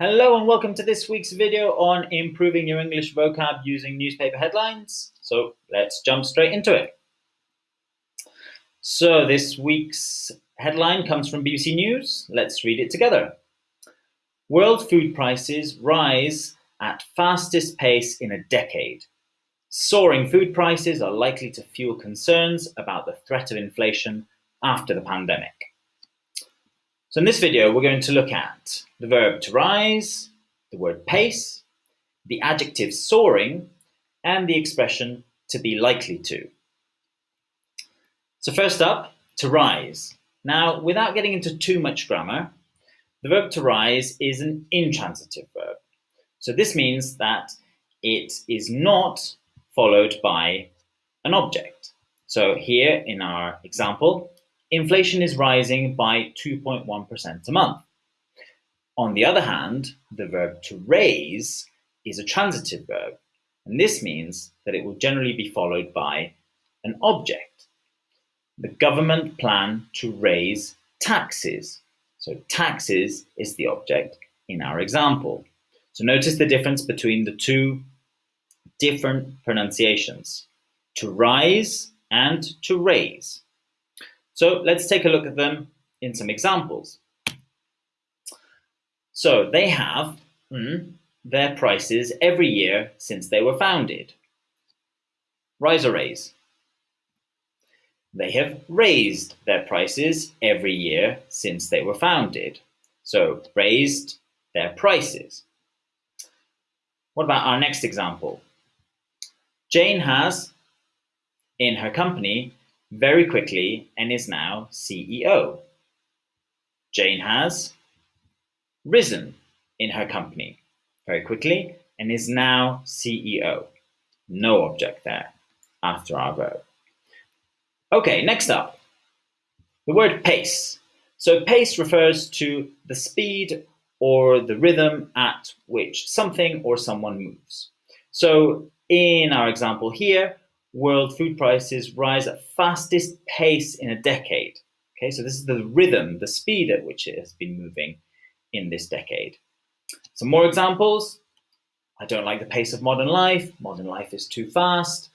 Hello and welcome to this week's video on improving your English vocab using newspaper headlines. So let's jump straight into it. So this week's headline comes from BBC News. Let's read it together. World food prices rise at fastest pace in a decade. Soaring food prices are likely to fuel concerns about the threat of inflation after the pandemic. So in this video, we're going to look at the verb to rise, the word pace, the adjective soaring, and the expression to be likely to. So first up, to rise. Now, without getting into too much grammar, the verb to rise is an intransitive verb. So this means that it is not followed by an object. So here in our example, inflation is rising by 2.1% a month. On the other hand, the verb to raise is a transitive verb, and this means that it will generally be followed by an object. The government plan to raise taxes. So taxes is the object in our example. So notice the difference between the two different pronunciations, to rise and to raise. So let's take a look at them in some examples. So they have mm, their prices every year since they were founded. Rise or raise? They have raised their prices every year since they were founded. So raised their prices. What about our next example? Jane has, in her company, very quickly and is now CEO. Jane has risen in her company very quickly and is now CEO. No object there after our verb. Okay, next up, the word pace. So pace refers to the speed or the rhythm at which something or someone moves. So in our example here, world food prices rise at fastest pace in a decade. Okay, so this is the rhythm, the speed at which it has been moving in this decade. Some more examples. I don't like the pace of modern life. Modern life is too fast.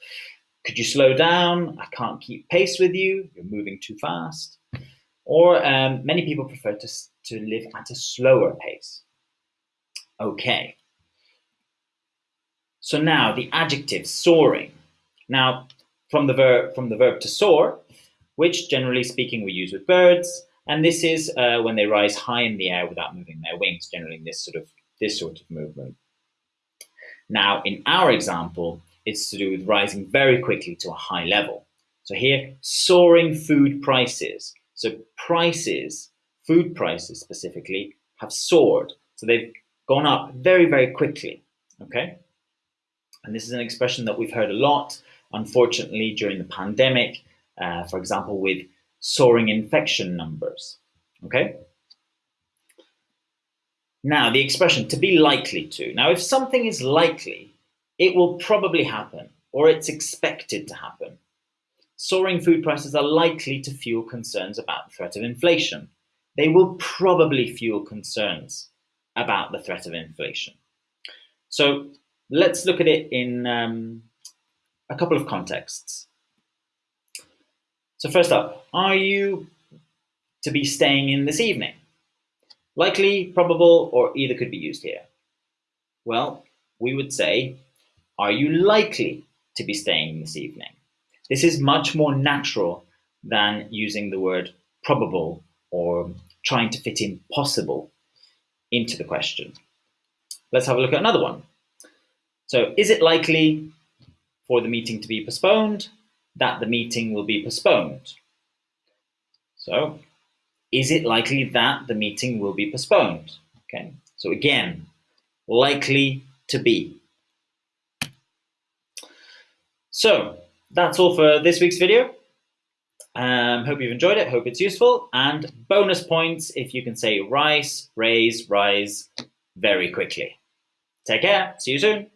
Could you slow down? I can't keep pace with you. You're moving too fast. Or um, many people prefer to, to live at a slower pace. Okay. So now the adjective soaring. Now, from the verb from the verb to soar, which generally speaking we use with birds, and this is uh, when they rise high in the air without moving their wings, generally in this sort of this sort of movement. Now, in our example, it's to do with rising very quickly to a high level. So here, soaring food prices. So prices, food prices specifically, have soared. So they've gone up very, very quickly. Okay. And this is an expression that we've heard a lot unfortunately, during the pandemic, uh, for example, with soaring infection numbers. Okay. Now, the expression to be likely to. Now, if something is likely, it will probably happen or it's expected to happen. Soaring food prices are likely to fuel concerns about the threat of inflation. They will probably fuel concerns about the threat of inflation. So let's look at it in um, a couple of contexts. So first up, are you to be staying in this evening? Likely, probable, or either could be used here. Well, we would say, are you likely to be staying this evening? This is much more natural than using the word probable or trying to fit in possible into the question. Let's have a look at another one. So is it likely for the meeting to be postponed, that the meeting will be postponed. So is it likely that the meeting will be postponed? Okay, so again, likely to be. So that's all for this week's video. Um, hope you've enjoyed it, hope it's useful, and bonus points if you can say rise, raise, rise very quickly. Take care, see you soon.